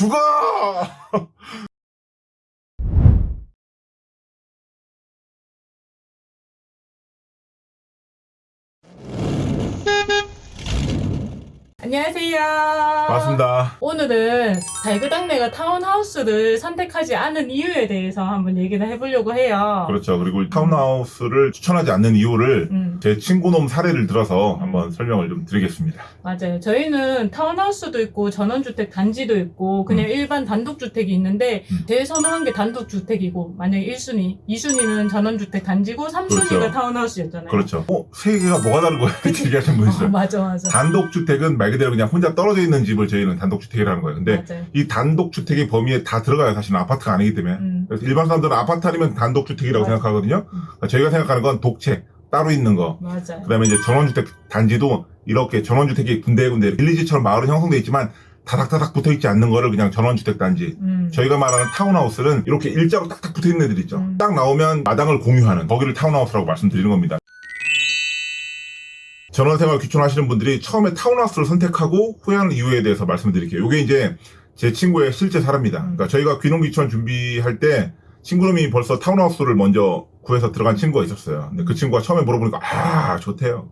죽어! 안녕하세요. 맞습니다. 오늘은 달그당내가 타운하우스를 선택하지 않은 이유에 대해서 한번 얘기를 해보려고 해요. 그렇죠. 그리고 타운하우스를 추천하지 않는 이유를 음, 제 친구놈 사례를 들어서 음. 한번 설명을 좀 드리겠습니다. 맞아요. 저희는 타운하우스도 있고 전원주택 단지도 있고 그냥 일반 단독주택이 있는데 음. 제일 선호한 게 단독주택이고 만약에 1순위, 2순위는 전원주택 단지고 3순위가 그렇죠. 타운하우스였잖아요. 그렇죠. 어, 세 개가 뭐가 다른 거야? 이렇게 얘기하시는 분 어, 있어요. 맞아, 맞아. 단독주택은 말 그대로 그냥 혼자 떨어져 있는 집을 저희는 단독주택이라는 거예요. 근데 맞아요. 이 단독주택의 범위에 다 들어가요. 사실은 아파트가 아니기 때문에. 음, 그래서 일반 사람들은 아파트 아니면 단독주택이라고 맞아. 생각하거든요. 음. 저희가 생각하는 건 독채, 따로 있는 거. 맞아요. 그 다음에 이제 전원주택 단지도 이렇게 전원주택이 군데군데 빌리지처럼 마을은 형성돼 있지만 다닥다닥 붙어 있지 않는 거를 그냥 전원주택 단지. 음, 저희가 말하는 타운하우스는 이렇게 일자로 딱딱 붙어 있는 애들 있죠. 음. 딱 나오면 마당을 공유하는 거기를 타운하우스라고 말씀드리는 겁니다. 전원생활 귀촌하시는 분들이 처음에 타운하우스를 선택하고 후회하는 이유에 대해서 말씀드릴게요. 이게 이제 제 친구의 실제 사례입니다. 음. 그러니까 저희가 귀농 귀촌 준비할 때 친구놈이 벌써 타운하우스를 먼저 구해서 들어간 친구가 있었어요. 근데 그 친구가 처음에 물어보니까 아 좋대요.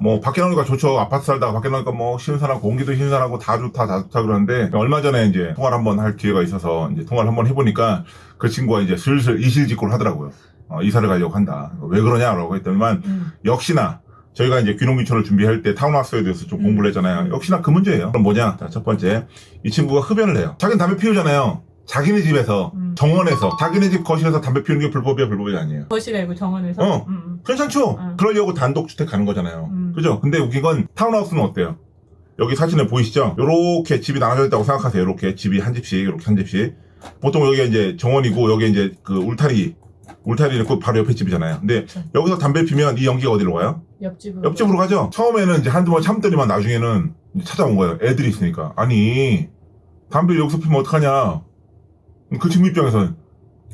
뭐 밖에 나오니까 좋죠. 아파트 살다가 밖에 나오니까 뭐 신선하고 공기도 신선하고 다 좋다 다 좋다 그러는데 얼마 전에 이제 통화를 한번 할 기회가 있어서 이제 통화를 한번 해보니까 그 친구가 이제 슬슬 이실직고를 하더라고요. 어, 이사를 가려고 한다. 왜 그러냐라고 했더니만 음, 역시나 저희가 이제 귀농귀촌을 준비할 때 타운하우스에 대해서 좀 음. 공부를 했잖아요. 역시나 그 문제예요. 그럼 뭐냐? 자, 첫 번째. 이 친구가 흡연을 해요. 자기는 담배 피우잖아요. 자기네 집에서, 음. 정원에서, 자기네 집 거실에서 담배 피우는 게 불법이야, 불법이 아니에요. 거실이고 정원에서. 어. 음, 음. 괜찮죠? 음. 그러려고 단독주택 가는 거잖아요. 음. 그죠? 근데 웃긴 건 타운하우스는 어때요? 여기 사진에 보이시죠? 요렇게 집이 나눠져 있다고 생각하세요. 요렇게 집이 한 집씩, 요렇게 한 집씩. 보통 여기가 이제 정원이고, 여기 이제 그 울타리, 울타리 있고 바로 옆에 집이잖아요. 근데 그렇죠. 여기서 담배 피면 이 연기가 어디로 가요? 옆집으로. 옆집으로 가죠. 처음에는 이제 한두 번 참더니만 나중에는 찾아온 거예요. 애들이 있으니까. 아니, 담배를 여기서 피면 어떡하냐. 그 친구 입장에서는.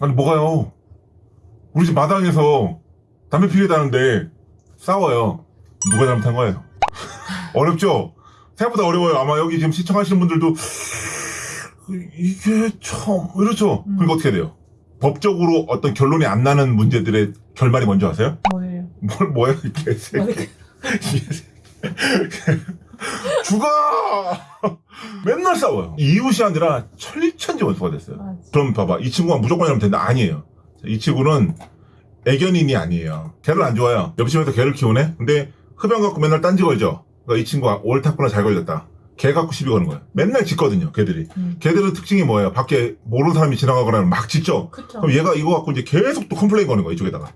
아니, 뭐가요? 우리 집 마당에서 담배 피우다는데 싸워요. 누가 잘못한 거예요? 어렵죠? 생각보다 어려워요. 아마 여기 지금 시청하시는 분들도 이게 참 이렇죠. 음. 그러니까 어떻게 돼요? 법적으로 어떤 결론이 안 나는 문제들의 결말이 뭔지 아세요? 뭐예요? 뭘 뭐야 이 개새끼. 죽어! 맨날 싸워요. 이웃이 아니라 철천지 원수가 됐어요. 맞아. 그럼 봐봐. 이 친구가 무조건 이러면 된다. 아니에요. 이 친구는 애견인이 아니에요. 개를 안 좋아해요. 옆집에서 개를 키우네? 근데 흡연 갖고 맨날 딴지 걸죠? 그러니까 이 친구가 옳다구나 잘 걸렸다. 개 갖고 시비 거는 거예요. 맨날 짖거든요, 개들이. 음. 개들은 특징이 뭐예요? 밖에 모르는 사람이 지나가거나 하면 막 짖죠? 그쵸. 그럼 얘가 이거 갖고 이제 계속 또 complain 거는 거야, 이쪽에다가.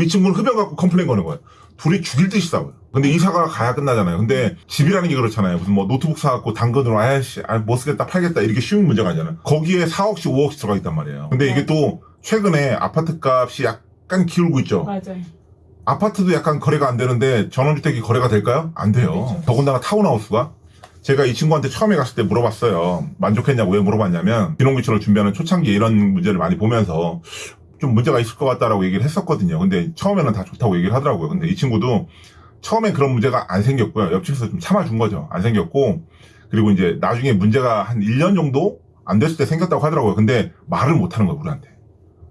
이 친구는 흡연 갖고 complain 거는 거예요. 둘이 죽일 듯이 싸워요. 근데 이사가 가야 끝나잖아요. 근데 집이라는 게 그렇잖아요. 무슨 뭐 노트북 사갖고 당근으로 아야씨, 아, 못 쓰겠다, 팔겠다, 이렇게 쉬운 문제가 아니잖아요. 거기에 4억씩, 5억씩 들어가 있단 말이에요. 근데 이게 또 최근에 아파트 값이 약간 기울고 있죠. 맞아요. 아파트도 약간 거래가 안 되는데 전원주택이 거래가 될까요? 안 돼요. 그렇죠. 더군다나 타운하우스가 제가 이 친구한테 처음에 갔을 때 물어봤어요. 만족했냐고 왜 물어봤냐면 비농기촌을 준비하는 초창기에 이런 문제를 많이 보면서 좀 문제가 있을 것 같다라고 얘기를 했었거든요. 근데 처음에는 다 좋다고 얘기를 하더라고요. 근데 이 친구도 처음에 그런 문제가 안 생겼고요. 옆집에서 좀 참아준 거죠. 안 생겼고 그리고 이제 나중에 문제가 한 1년 정도 안 됐을 때 생겼다고 하더라고요. 근데 말을 못 하는 거예요, 우리한테.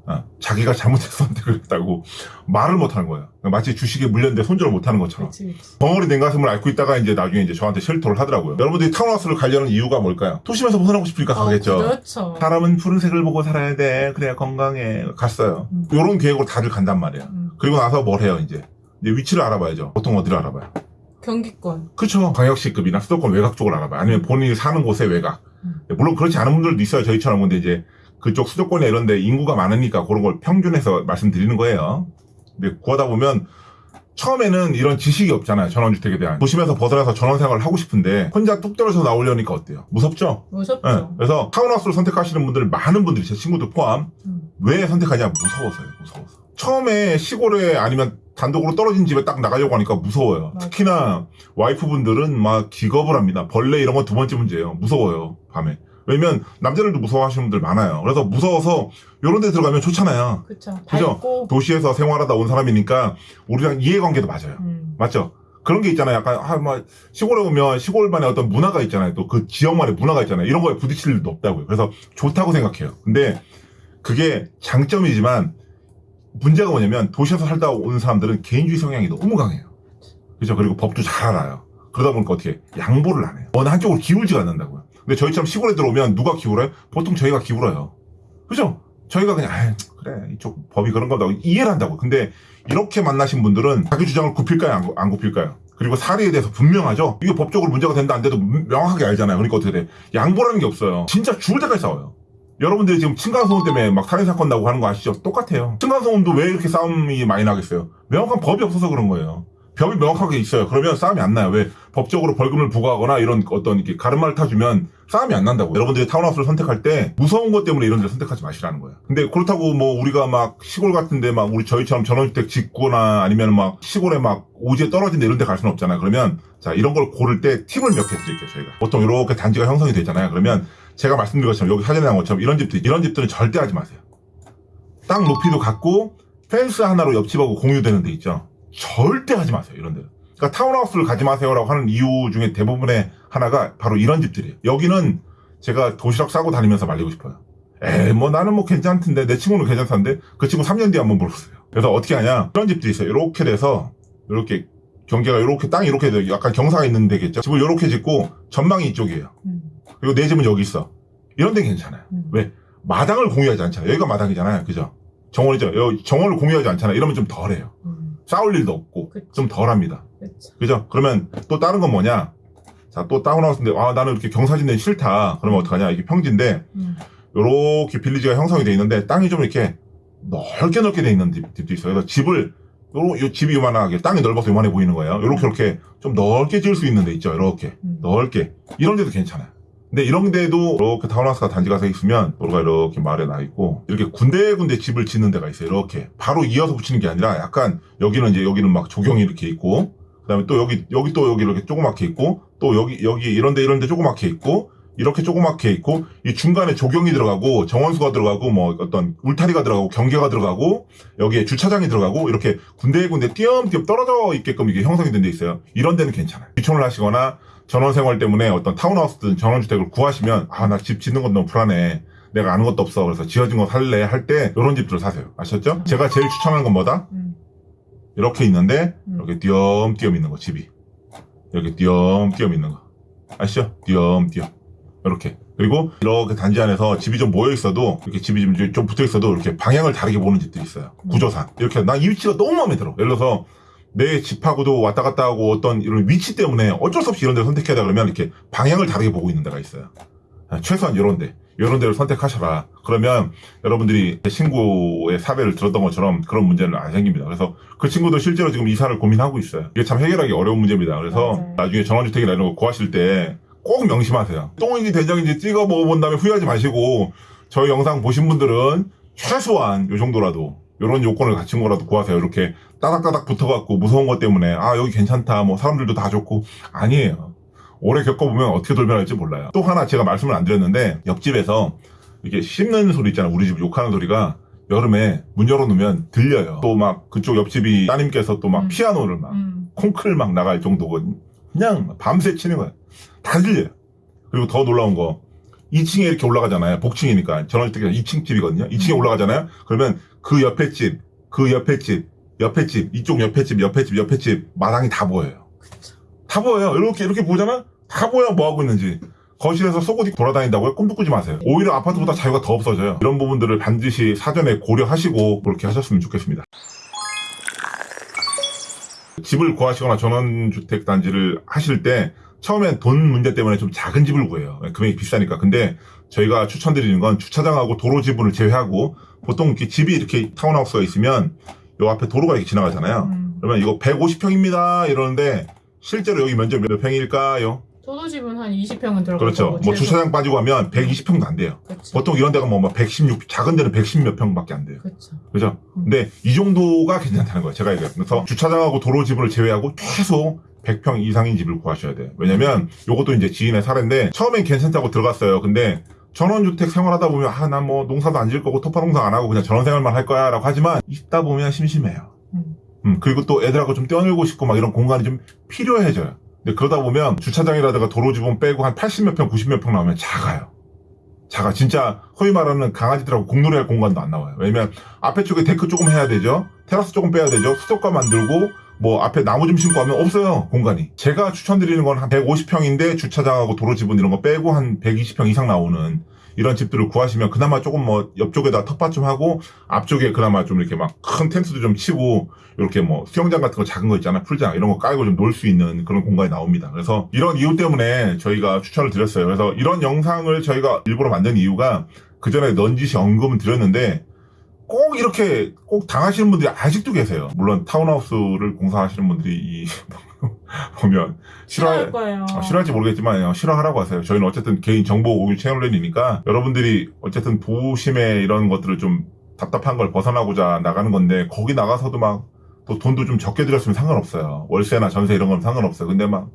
어, 자기가 잘못해서 선택을 했다고 말을 못 하는 거예요. 마치 주식에 물렸는데 손절을 못 하는 것처럼. 그치, 그치. 벙어리 냉가슴을 앓고 있다가 이제 나중에 이제 저한테 쉘터를 하더라고요. 여러분들이 타운하우스를 가려는 이유가 뭘까요? 도심에서 벗어나고 싶으니까 어, 가겠죠. 그렇죠. 사람은 푸른색을 보고 살아야 돼. 그래야 건강해. 갔어요. 음. 요런 계획으로 다들 간단 말이에요. 음. 그리고 나서 뭘 해요, 이제? 이제 위치를 알아봐야죠. 보통 어디를 알아봐요? 경기권. 그쵸. 광역시급이나 수도권 외곽 쪽을 알아봐요. 아니면 본인이 사는 곳의 외곽. 음. 물론 그렇지 않은 분들도 있어요. 저희처럼. 근데 이제 그쪽 수도권에 이런데 인구가 많으니까 그런 걸 평균해서 말씀드리는 거예요. 근데 구하다 보면 처음에는 이런 지식이 없잖아요. 전원주택에 대한. 도심에서 벗어나서 전원생활을 하고 싶은데 혼자 뚝 떨어져서 나오려니까 어때요? 무섭죠? 무섭죠. 네. 그래서 타운하우스를 선택하시는 분들 많은 분들이 제 친구도 포함 음. 왜 선택하냐 무서워서요 무서워서 처음에 시골에 아니면 단독으로 떨어진 집에 딱 나가려고 하니까 무서워요 맞아. 특히나 와이프분들은 막 기겁을 합니다 벌레 이런 건 두 번째 문제예요 무서워요 밤에 왜냐면 남자들도 무서워하시는 분들 많아요 그래서 무서워서 요런 데 들어가면 좋잖아요. 그죠? 밝고. 도시에서 생활하다 온 사람이니까 우리랑 이해관계도 맞아요 음. 맞죠? 그런 게 있잖아요. 약간 아, 뭐 시골에 오면 시골만의 어떤 문화가 있잖아요. 또 그 지역만의 문화가 있잖아요. 이런 거에 부딪힐 일도 없다고요. 그래서 좋다고 생각해요. 근데 그게 장점이지만 문제가 뭐냐면 도시에서 살다 오는 사람들은 개인주의 성향이 너무 강해요. 그죠? 그리고 법도 잘 알아요. 그러다 보니까 어떻게 양보를 안 해요. 어느 한쪽으로 기울지가 않는다고요. 근데 저희처럼 시골에 들어오면 누가 기울어요? 보통 저희가 기울어요. 그죠? 저희가 그냥 아 그래 이쪽 법이 그런 거다 이해를 한다고. 근데 이렇게 만나신 분들은 자기 주장을 굽힐까요? 안, 굽- 안 굽힐까요? 그리고 사례에 대해서 분명하죠? 이게 법적으로 문제가 된다 안 돼도 명확하게 알잖아요. 그러니까 어떻게 돼? 양보라는 게 없어요. 진짜 죽을 때까지 싸워요. 여러분들이 지금 층간소음 때문에 막 살인사건 나고 하는 거 아시죠? 똑같아요. 층간소음도 왜 이렇게 싸움이 많이 나겠어요? 명확한 법이 없어서 그런 거예요. 법이 명확하게 있어요. 그러면 싸움이 안 나요. 왜? 법적으로 벌금을 부과하거나 이런 어떤 이렇게 가르마를 타주면 싸움이 안 난다고. 여러분들이 타운하우스를 선택할 때 무서운 것 때문에 이런 데를 선택하지 마시라는 거예요. 근데 그렇다고 뭐 우리가 막 시골 같은데 막 우리 저희처럼 전원주택 짓거나 아니면 막 시골에 막 오지에 떨어진 데 이런 데 갈 수는 없잖아요. 그러면 자, 이런 걸 고를 때 팁을 몇 개 드릴게요, 저희가. 보통 이렇게 단지가 형성이 되잖아요. 그러면 제가 말씀드린 것처럼 여기 사전에 나온 것처럼 이런 집들, 이런 집들은 절대 하지 마세요. 땅 높이도 같고 펜스 하나로 옆집하고 공유되는 데 있죠. 절대 하지 마세요, 이런 데는. 그러니까 타운하우스를 가지 마세요라고 하는 이유 중에 대부분의 하나가 바로 이런 집들이에요. 여기는 제가 도시락 싸고 다니면서 말리고 싶어요. 에이, 뭐 나는 뭐 괜찮던데, 내 친구는 괜찮던데, 그 친구 3년 뒤에 한번 물어보세요. 그래서 어떻게 하냐, 이런 집들이 있어요. 이렇게 돼서, 이렇게, 경계가 이렇게, 땅이 이렇게 돼요. 약간 경사가 있는 데겠죠. 집을 이렇게 짓고, 전망이 이쪽이에요. 음. 그리고 내 집은 여기 있어. 이런 데 괜찮아요. 음. 왜? 마당을 공유하지 않잖아요. 여기가 마당이잖아요. 그죠? 정원이죠. 여기 정원을 공유하지 않잖아요. 이러면 좀 덜해요. 음. 싸울 일도 없고, 그치. 좀 덜합니다. 그쵸. 그죠? 그러면 또 다른 건 뭐냐? 자, 또 다운하우스인데, 아, 나는 이렇게 경사진데 싫다. 그러면 어떡하냐? 이게 평지인데, 음. 요렇게 빌리지가 형성이 돼 있는데, 땅이 좀 이렇게 넓게 넓게 돼 있는 집, 집도 있어요. 그래서 집을, 요로, 요 집이 요만하게, 땅이 넓어서 요만해 보이는 거예요. 요렇게, 이렇게 좀 넓게 지을 수 있는 데 있죠. 요렇게. 음. 넓게. 이런 데도 괜찮아요. 근데 이런 데도 이렇게 타운하우스가 단지가 돼 있으면 도로가 이렇게 말에 나 있고 이렇게 군데군데 집을 짓는 데가 있어요. 이렇게 바로 이어서 붙이는 게 아니라 약간 여기는 이제 여기는 막 조경이 이렇게 있고 그 다음에 또 여기 여기 또 여기 이렇게 조그맣게 있고 또 여기 여기 이런데 이런데 조그맣게 있고 이렇게 조그맣게 있고 이 중간에 조경이 들어가고 정원수가 들어가고 뭐 어떤 울타리가 들어가고 경계가 들어가고 여기에 주차장이 들어가고 이렇게 군데군데 띄엄띄엄 떨어져 있게끔 이게 형성이 된 데 있어요. 이런 데는 괜찮아요. 귀촌을 하시거나 전원 생활 때문에 어떤 타운하우스든 전원주택을 구하시면 아 나 집 짓는 건 너무 불안해. 내가 아는 것도 없어. 그래서 지어진 거 살래 할 때 이런 집들을 사세요. 아셨죠? 제가 제일 추천하는 건 뭐다? 음. 이렇게 있는데 음. 이렇게 띄엄띄엄 있는 거 집이 이렇게 띄엄띄엄 있는 거 아시죠? 띄엄띄엄 이렇게 그리고 이렇게 단지 안에서 집이 좀 모여 있어도 이렇게 집이 좀, 좀 붙어 있어도 이렇게 방향을 다르게 보는 집들이 있어요 음. 구조상 이렇게 난 이 위치가 너무 마음에 들어 예를 들어서 내 집하고도 왔다 갔다 하고 어떤 이런 위치 때문에 어쩔 수 없이 이런 데를 선택해야 돼 그러면 이렇게 방향을 다르게 보고 있는 데가 있어요 아, 최소한 이런 데 이런 데를 선택하셔라 그러면 여러분들이 제 친구의 사례를 들었던 것처럼 그런 문제는 안 생깁니다 그래서 그 친구도 실제로 지금 이사를 고민하고 있어요. 이게 참 해결하기 어려운 문제입니다. 그래서 맞아요. 나중에 전원주택이나 이런 거 구하실 때 꼭 명심하세요. 똥인지 된장인지 찍어 먹어본 다음에 후회하지 마시고 저희 영상 보신 분들은 최소한 요 정도라도 이런 요건을 갖춘 거라도 구하세요. 이렇게 따닥따닥 붙어갖고 무서운 것 때문에 아 여기 괜찮다 뭐 사람들도 다 좋고 아니에요. 오래 겪어보면 어떻게 돌변할지 몰라요. 또 하나 제가 말씀을 안 드렸는데 옆집에서 이렇게 씹는 소리 있잖아요. 우리 집 욕하는 소리가 여름에 문 열어놓으면 들려요. 또 막 그쪽 옆집이 따님께서 또막 음. 피아노를 막 음. 콩클 막 나갈 정도거든. 그냥 밤새 치는 거야. 다 들려요. 그리고 더 놀라운 거 2층에 이렇게 올라가잖아요. 복층이니까 전원주택이 2층 집이거든요. 2층에 음. 올라가잖아요. 그러면 그 옆에 집, 그 옆에 집, 옆에 집, 이쪽 옆에 집, 옆에 집, 옆에 집 마당이 다 보여요. 다 보여요. 이렇게 이렇게 보잖아. 다 보여 뭐 하고 있는지. 거실에서 속옷 입고 돌아다닌다고요? 꿈도 꾸지 마세요. 오히려 아파트보다 자유가 더 없어져요. 이런 부분들을 반드시 사전에 고려하시고 그렇게 하셨으면 좋겠습니다. 집을 구하시거나 전원주택 단지를 하실 때 처음엔 돈 문제 때문에 좀 작은 집을 구해요. 금액이 비싸니까. 근데 저희가 추천드리는 건 주차장하고 도로 지분을 제외하고 보통 이렇게 집이 이렇게 타운하우스가 있으면 요 앞에 도로가 이렇게 지나가잖아요. 음. 그러면 이거 150평입니다 이러는데 실제로 여기 면적 몇 평일까요? 저도 집은 한 20평은 들어가고 그렇죠. 뭐 주차장 빠지고 하면 120평도 안 돼요. 그렇죠. 보통 이런 데가 뭐 116, 작은 데는 110 몇 평밖에 안 돼요. 그렇죠. 그죠? 음. 근데 이 정도가 괜찮다는 거예요. 제가 얘기해요. 그래서 주차장하고 도로 지분을 제외하고 최소 100평 이상인 집을 구하셔야 돼요. 왜냐면 요것도 이제 지인의 사례인데 처음엔 괜찮다고 들어갔어요. 근데 전원주택 생활하다 보면 아, 난 뭐 농사도 안 지을 거고 텃밭 농사 안 하고 그냥 전원생활만 할 거야 라고 하지만 있다 보면 심심해요. 음. 음, 그리고 또 애들하고 좀 뛰어놀고 싶고 막 이런 공간이 좀 필요해져요. 그러다 보면 주차장이라든가 도로 지분 빼고 한 80몇 평, 90몇 평 나오면 작아요. 작아. 진짜 허위 말하는 강아지들하고 공놀이할 공간도 안 나와요. 왜냐면 앞에 쪽에 데크 조금 해야 되죠. 테라스 조금 빼야 되죠. 수돗가 만들고 뭐 앞에 나무 좀 심고 하면 없어요. 공간이. 제가 추천드리는 건 한 150평인데 주차장하고 도로 지분 이런 거 빼고 한 120평 이상 나오는 이런 집들을 구하시면 그나마 조금 뭐 옆쪽에다 텃밭 좀 하고 앞쪽에 그나마 좀 이렇게 막 큰 텐트도 좀 치고 이렇게 뭐 수영장 같은 거 작은 거 있잖아 풀장 이런 거 깔고 좀 놀 수 있는 그런 공간이 나옵니다. 그래서 이런 이유 때문에 저희가 추천을 드렸어요. 그래서 이런 영상을 저희가 일부러 만든 이유가 그 전에 넌지시 언급은 드렸는데 꼭 이렇게 꼭 당하시는 분들이 아직도 계세요. 물론 타운하우스를 공사하시는 분들이 이 보면 싫어할 싫어할 거예요. 아, 싫어할지 모르겠지만 싫어하라고 하세요. 저희는 어쨌든 개인 정보 공유 채널이니까 여러분들이 어쨌든 도심의 이런 것들을 좀 답답한 걸 벗어나고자 나가는 건데 거기 나가서도 막 또 돈도 좀 적게 들였으면 상관없어요. 월세나 전세 이런 건 상관없어요. 근데 막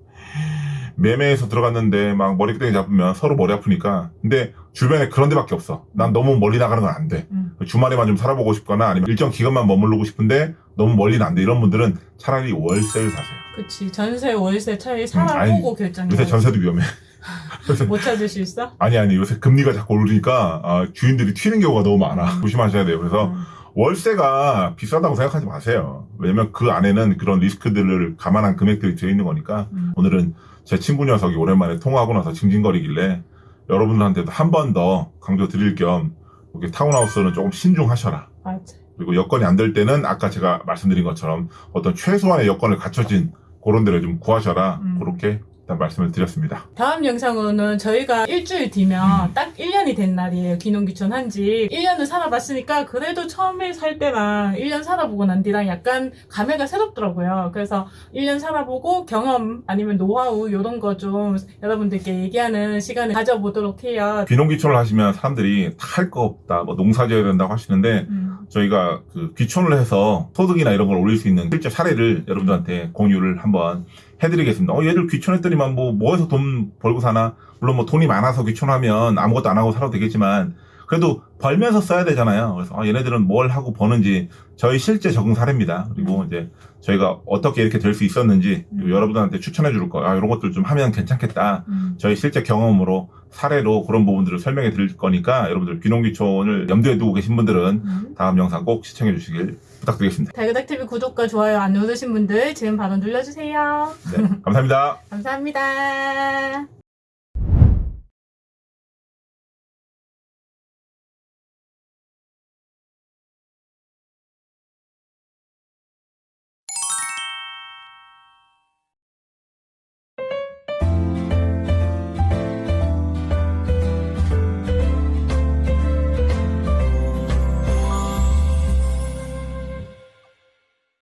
매매해서 들어갔는데 막 머리끄댕이 잡으면 서로 머리 아프니까 근데 주변에 그런 데밖에 없어. 난 너무 멀리 나가는 건 안 돼. 음. 주말에만 좀 살아보고 싶거나 아니면 일정 기간만 머무르고 싶은데 너무 멀리는 안 돼. 이런 분들은 차라리 월세를 사세요. 그치. 전세, 월세 차이 아니, 살아보고 결정해. 요새 전세도 위험해. 못 찾을 수 있어? 아니 아니 요새 금리가 자꾸 오르니까 아, 주인들이 튀는 경우가 너무 많아 조심하셔야 돼요 그래서 음. 월세가 비싸다고 생각하지 마세요 왜냐면 그 안에는 그런 리스크들을 감안한 금액들이 들어있는 거니까 음. 오늘은 제 친구 녀석이 오랜만에 통화하고 나서 징징거리길래 여러분들한테도 한 번 더 강조 드릴 겸 이렇게 타운하우스는 조금 신중하셔라 맞아. 그리고 여건이 안 될 때는 아까 제가 말씀드린 것처럼 어떤 최소한의 여건을 갖춰진 그런 데를 좀 구하셔라 음. 그렇게 일단 말씀을 드렸습니다 다음 영상으로는 저희가 일주일 뒤면 음. 딱 1년이 된 날이에요. 귀농귀촌 한지 1년을 살아봤으니까 그래도 처음에 살 때랑 1년 살아보고 난 뒤랑 약간 감회가 새롭더라고요. 그래서 1년 살아보고 경험 아니면 노하우 이런 거 좀 여러분들께 얘기하는 시간을 가져보도록 해요. 귀농귀촌을 하시면 사람들이 할 거 없다, 뭐 농사 지어야 된다고 하시는데 음. 저희가 그 귀촌을 해서 소득이나 이런 걸 올릴 수 있는 실제 사례를 여러분들한테 공유를 한번 해드리겠습니다. 어, 얘들 귀촌했더니만 뭐, 뭐해서 돈 벌고 사나? 물론 뭐 돈이 많아서 귀촌하면 아무것도 안 하고 살아도 되겠지만 그래도 벌면서 써야 되잖아요. 그래서 아, 얘네들은 뭘 하고 버는지 저희 실제 적응 사례입니다. 그리고 이제 저희가 어떻게 이렇게 될 수 있었는지 음. 여러분들한테 추천해 줄 거, 아, 이런 것들 좀 하면 괜찮겠다. 음. 저희 실제 경험으로 사례로 그런 부분들을 설명해 드릴 거니까 여러분들 귀농귀촌을 염두에 두고 계신 분들은 음. 다음 영상 꼭 시청해 주시길 부탁드리겠습니다. 달그닥TV 구독과 좋아요 안 누르신 분들 지금 바로 눌러주세요. 네, 감사합니다. 감사합니다.